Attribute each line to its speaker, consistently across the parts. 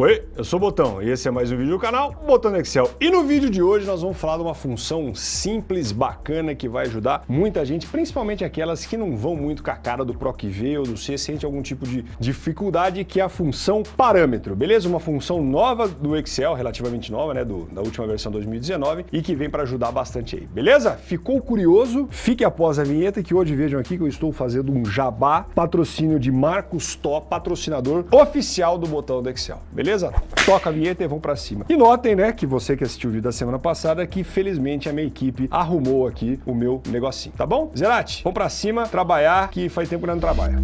Speaker 1: Oi, eu sou o Botão e esse é mais um vídeo do canal Botão do Excel. E no vídeo de hoje nós vamos falar de uma função simples, bacana, que vai ajudar muita gente, principalmente aquelas que não vão muito com a cara do PROC-V ou do C, sente algum tipo de dificuldade, que é a função parâmetro, beleza? Uma função nova do Excel, relativamente nova, né, do, da última versão 2019, e que vem para ajudar bastante aí, beleza? Ficou curioso? Fique após a vinheta que hoje vejam aqui que eu estou fazendo um jabá, patrocínio de Marcos Top, patrocinador oficial do Botão do Excel, beleza? Beleza? Toca a vinheta e vamos pra cima. E notem, né, que você que assistiu o vídeo da semana passada, que felizmente a minha equipe arrumou aqui o meu negocinho, tá bom? Zerati, vamos pra cima, trabalhar, que faz tempo que não trabalha.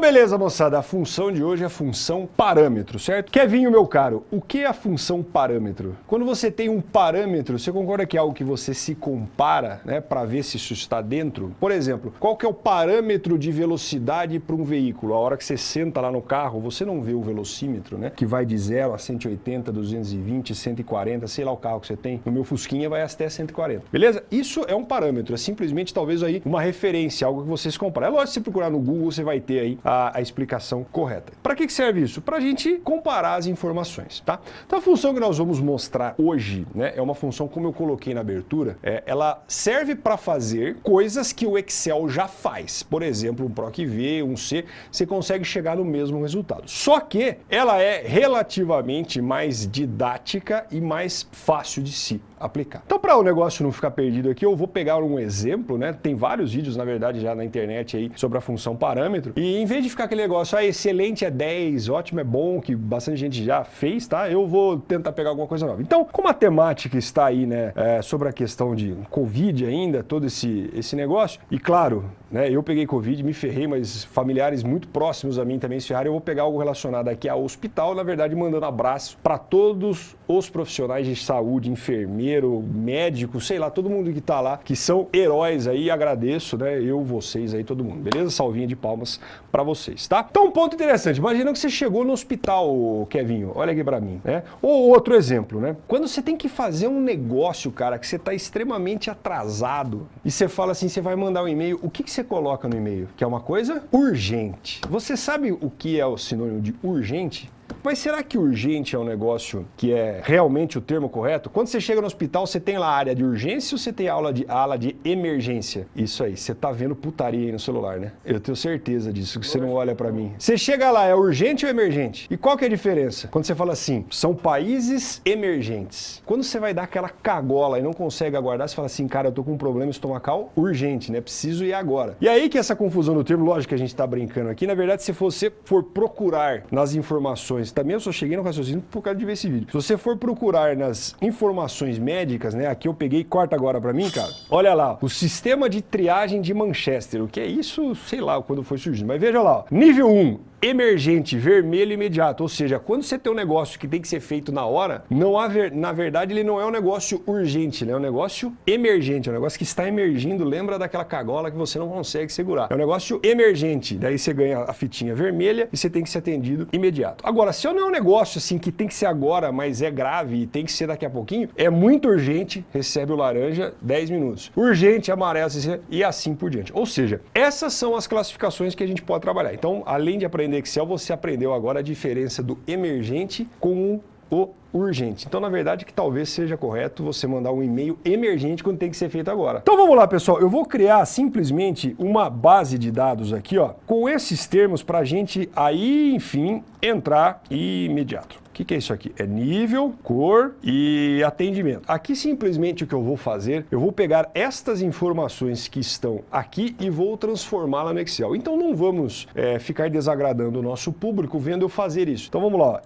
Speaker 1: Então beleza, moçada, a função de hoje é a função parâmetro, certo? Kevinho, meu caro, o que é a função parâmetro? Quando você tem um parâmetro, você concorda que é algo que você se compara, né, para ver se isso está dentro? Por exemplo, qual que é o parâmetro de velocidade para um veículo? A hora que você senta lá no carro, você não vê o velocímetro, né, que vai de 0 a 180, 220, 140, sei lá o carro que você tem. No meu Fusquinha vai até 140. Beleza? Isso é um parâmetro, é simplesmente talvez aí uma referência, algo que você se compara. É lógico se procurar no Google, você vai ter aí a, a explicação correta. Para que, que serve isso? Para a gente comparar as informações, tá? Então a função que nós vamos mostrar hoje, né, é uma função como eu coloquei na abertura, é, ela serve para fazer coisas que o Excel já faz. Por exemplo, um PROC-V, um C, você consegue chegar no mesmo resultado. Só que ela é relativamente mais didática e mais fácil de se aplicar. Então, para o negócio não ficar perdido aqui, eu vou pegar um exemplo, né? Tem vários vídeos, na verdade, já na internet aí sobre a função parâmetro. E em vez de ficar aquele negócio, ah, excelente é 10, ótimo é bom, que bastante gente já fez, tá? Eu vou tentar pegar alguma coisa nova. Então, como a temática está aí, né, é, sobre a questão de Covid ainda, todo esse, esse negócio, e claro, né, eu peguei Covid, me ferrei, mas familiares muito próximos a mim também se ferraram, eu vou pegar algo relacionado aqui ao hospital, na verdade, mandando abraço para todos os profissionais de saúde, enfermeiros, médico, sei lá, todo mundo que está lá, que são heróis aí, agradeço, né, eu, vocês aí, todo mundo, beleza? Salvinha de palmas para vocês, tá? Então, um ponto interessante, imagina que você chegou no hospital, Kevinho, olha aqui para mim, né? Ou outro exemplo, né? Quando você tem que fazer um negócio, cara, que você está extremamente atrasado, e você fala assim, você vai mandar um e-mail, o que, que você coloca no e-mail? Que é uma coisa urgente. Você sabe o que é o sinônimo de urgente? Mas será que urgente é um negócio que é realmente o termo correto? Quando você chega no hospital, você tem lá a área de urgência ou você tem a aula de, a ala de emergência? Isso aí, você tá vendo putaria aí no celular, né? Eu tenho certeza disso, que você não olha para mim. Você chega lá, é urgente ou emergente? E qual que é a diferença? Quando você fala assim, são países emergentes. Quando você vai dar aquela cagola e não consegue aguardar, você fala assim, cara, eu tô com um problema estomacal urgente, né? Preciso ir agora. E aí que essa confusão no termo, lógico que a gente tá brincando aqui, na verdade, se você for procurar nas informações também eu só cheguei no raciocínio por causa de ver esse vídeo. Se você for procurar nas informações médicas, né, aqui eu peguei, corta agora para mim, cara, olha lá, o sistema de triagem de Manchester, o que é isso, sei lá quando foi surgindo, mas veja lá, ó, nível 1, emergente, vermelho imediato, ou seja, quando você tem um negócio que tem que ser feito na hora, não há ver... na verdade ele não é um negócio urgente, ele é um negócio emergente, é um negócio que está emergindo, lembra daquela cagola que você não consegue segurar. É um negócio emergente, daí você ganha a fitinha vermelha e você tem que ser atendido imediato. Agora, se não é um negócio assim que tem que ser agora, mas é grave e tem que ser daqui a pouquinho, é muito urgente, recebe o laranja 10 minutos. Urgente, amarelo e assim por diante. Ou seja, essas são as classificações que a gente pode trabalhar. Então, além de aprender Excel, você aprendeu agora a diferença do emergente com o urgente. Então, na verdade, que talvez seja correto você mandar um e-mail emergente quando tem que ser feito agora. Então, vamos lá, pessoal. Eu vou criar simplesmente uma base de dados aqui, ó, com esses termos para a gente aí, enfim, entrar imediato. O que, que, é isso aqui? É nível, cor e atendimento. Aqui simplesmente o que eu vou fazer, eu vou pegar estas informações que estão aqui e vou transformá-la no Excel. Então não vamos é, ficar desagradando o nosso público vendo eu fazer isso. Então vamos lá.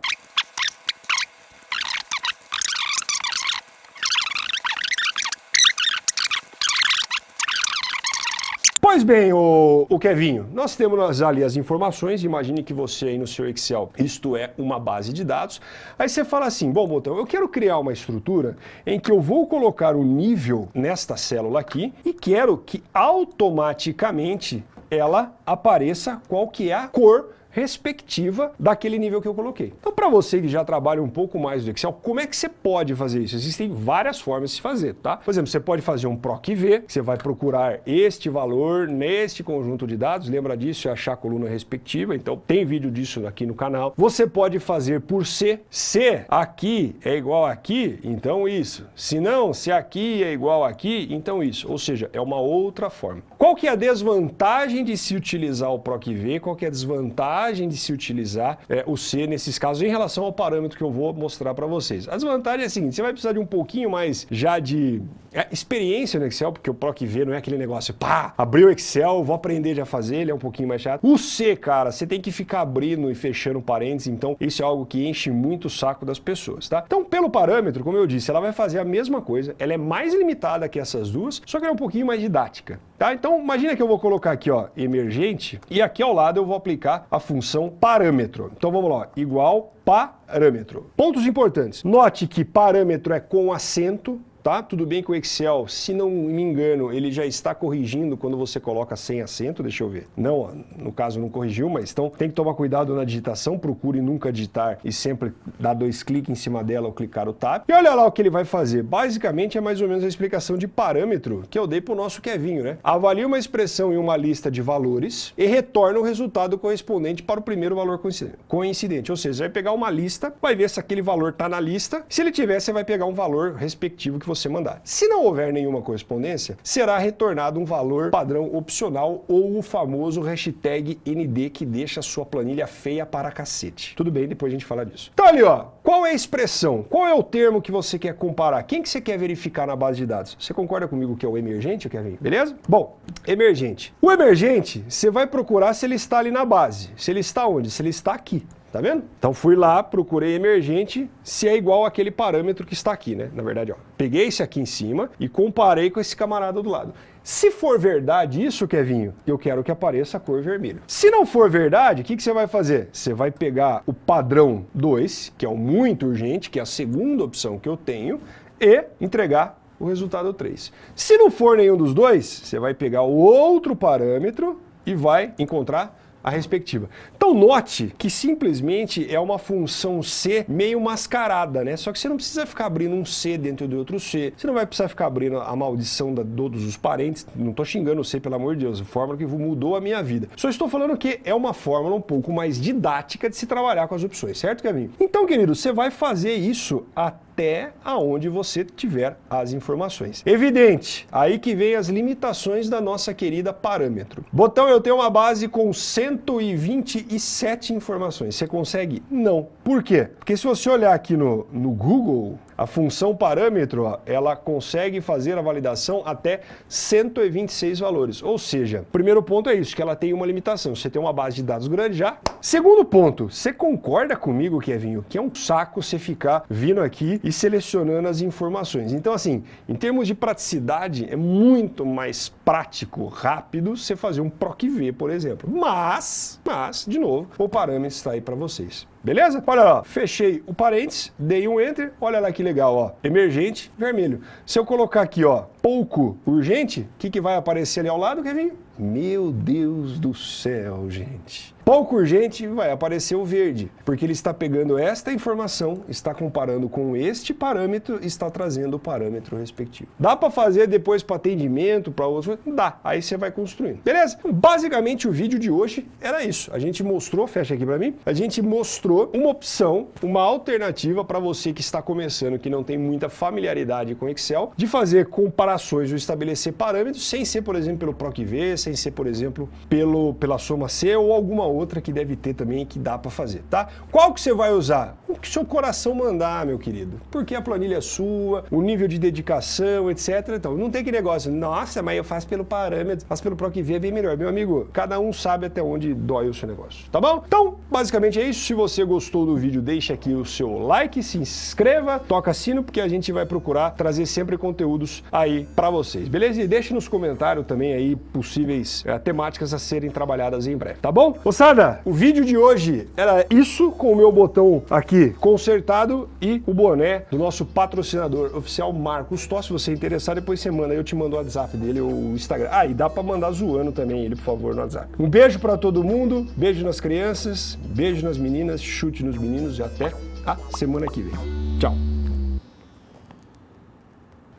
Speaker 1: Pois bem, o, o Kevinho, nós temos ali as informações, imagine que você aí no seu Excel, isto é uma base de dados, aí você fala assim, bom, Botão, eu quero criar uma estrutura em que eu vou colocar o nível nesta célula aqui e quero que automaticamente ela apareça qual que é a cor respectiva daquele nível que eu coloquei. Então, para você que já trabalha um pouco mais do Excel, como é que você pode fazer isso? Existem várias formas de fazer, tá? Por exemplo, você pode fazer um PROC-V, você vai procurar este valor neste conjunto de dados, lembra disso, é achar a coluna respectiva, então tem vídeo disso aqui no canal. Você pode fazer por C, se aqui é igual aqui, então isso. Se não, se aqui é igual aqui, então isso. Ou seja, é uma outra forma. Qual que é a desvantagem de se utilizar o PROC-V? Qual que é a desvantagem de se utilizar é, o C nesses casos em relação ao parâmetro que eu vou mostrar para vocês? A desvantagem é a seguinte, você vai precisar de um pouquinho mais já de é, experiência no Excel, porque o PROC-V não é aquele negócio, pá, abriu o Excel, vou aprender já a fazer, ele é um pouquinho mais chato. O C, cara, você tem que ficar abrindo e fechando parênteses, então isso é algo que enche muito o saco das pessoas, tá? Então, pelo parâmetro, como eu disse, ela vai fazer a mesma coisa, ela é mais limitada que essas duas, só que ela é um pouquinho mais didática, tá? Então, imagina que eu vou colocar aqui, ó, emergente, e aqui ao lado eu vou aplicar a função parâmetro. Então, vamos lá, igual parâmetro. Pontos importantes. Note que parâmetro é com acento, tá? Tudo bem que o Excel, se não me engano, ele já está corrigindo quando você coloca sem acento, deixa eu ver. Não, no caso não corrigiu, mas então tem que tomar cuidado na digitação, procure nunca digitar e sempre dar dois cliques em cima dela ou clicar o tab. E olha lá o que ele vai fazer. Basicamente é mais ou menos a explicação de parâmetro que eu dei para o nosso Kevinho, né? Avalia uma expressão em uma lista de valores e retorna o resultado correspondente para o primeiro valor coincidente. Ou seja, vai pegar uma lista, vai ver se aquele valor está na lista. Se ele tiver, você vai pegar um valor respectivo que você você mandar. Se não houver nenhuma correspondência, será retornado um valor padrão opcional ou o famoso hashtag ND que deixa a sua planilha feia para cacete. Tudo bem, depois a gente fala disso. Então ali, ó, qual é a expressão? Qual é o termo que você quer comparar? Quem que você quer verificar na base de dados? Você concorda comigo que é o emergente, Kevin? Beleza? Bom, emergente. O emergente, você vai procurar se ele está ali na base. Se ele está onde? Se ele está aqui. Tá vendo? Então fui lá, procurei emergente, se é igual aquele parâmetro que está aqui, né? Na verdade, ó, peguei esse aqui em cima e comparei com esse camarada do lado. Se for verdade isso, Kevinho, eu quero que apareça a cor vermelha. Se não for verdade, o que, que você vai fazer? Você vai pegar o padrão 2, que é o muito urgente, que é a segunda opção que eu tenho, e entregar o resultado 3. Se não for nenhum dos dois, você vai pegar o outro parâmetro e vai encontrar a respectiva. Então note que simplesmente é uma função C meio mascarada, né? Só que você não precisa ficar abrindo um C dentro de outro C, você não vai precisar ficar abrindo a maldição de todos os parentes, não estou xingando o C, pelo amor de Deus, a fórmula que mudou a minha vida. Só estou falando que é uma fórmula um pouco mais didática de se trabalhar com as opções, certo, Kevin? Então, querido, você vai fazer isso até até aonde você tiver as informações. Evidente, aí que vem as limitações da nossa querida parâmetro. Botão, eu tenho uma base com 127 informações. Você consegue? Não. Por quê? Porque se você olhar aqui no, no Google, a função parâmetro, ela consegue fazer a validação até 126 valores. Ou seja, primeiro ponto é isso, que ela tem uma limitação. Você tem uma base de dados grande já. Segundo ponto, você concorda comigo, Kevinho, que é um saco você ficar vindo aqui e selecionando as informações. Então, assim, em termos de praticidade, é muito mais prático, rápido, você fazer um PROC-V, por exemplo. Mas, mas, de novo, o parâmetro está aí para vocês. Beleza? Olha lá, fechei o parênteses, dei um enter, olha lá que legal, ó, emergente, vermelho. Se eu colocar aqui, ó, pouco urgente, o que, que vai aparecer ali ao lado, Kevin? Meu Deus do céu, gente. Pouco urgente vai aparecer o verde, porque ele está pegando esta informação, está comparando com este parâmetro e está trazendo o parâmetro respectivo. Dá para fazer depois para atendimento, para outros? Dá. Aí você vai construindo. Beleza? Basicamente o vídeo de hoje era isso. A gente mostrou, fecha aqui para mim, a gente mostrou uma opção, uma alternativa para você que está começando, que não tem muita familiaridade com Excel, de fazer comparações ou estabelecer parâmetros sem ser, por exemplo, pelo PROC-V, sem ser, por exemplo, pelo, pela soma C ou alguma outra que deve ter também que dá para fazer, tá? Qual que você vai usar? O que seu coração mandar, meu querido. Porque a planilha é sua, o nível de dedicação, etc. Então, não tem que negócio, nossa, mas eu faço pelo parâmetro, faço pelo PROC-V, é bem melhor. Meu amigo, cada um sabe até onde dói o seu negócio, tá bom? Então, basicamente é isso. Se você gostou do vídeo, deixa aqui o seu like, se inscreva, toca sino, porque a gente vai procurar trazer sempre conteúdos aí para vocês, beleza? E deixe nos comentários também aí possíveis é, temáticas a serem trabalhadas em breve, tá bom? Moçada, o vídeo de hoje era isso com o meu botão aqui consertado e o boné do nosso patrocinador oficial Marcos Tó. Se você é interessado, depois você manda, eu te mando o WhatsApp dele ou o Instagram. Ah, e dá pra mandar zoando também ele, por favor, no WhatsApp. Um beijo pra todo mundo, beijo nas crianças, beijo nas meninas, chute nos meninos e até a semana que vem. Tchau.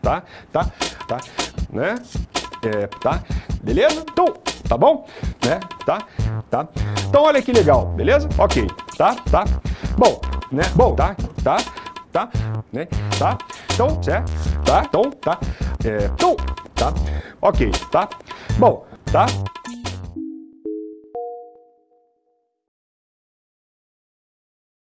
Speaker 1: Tá? Tá? Tá? Né? É, tá? Beleza? Então, tá bom? Né? Tá? Tá? Então olha que legal, beleza? Ok, tá? Tá? Bom, né? Bom, tá? Tá? Tá? Né? Tá? Então, certo? Tá? Então, tá? É, então, tá? Ok, tá? Bom, tá?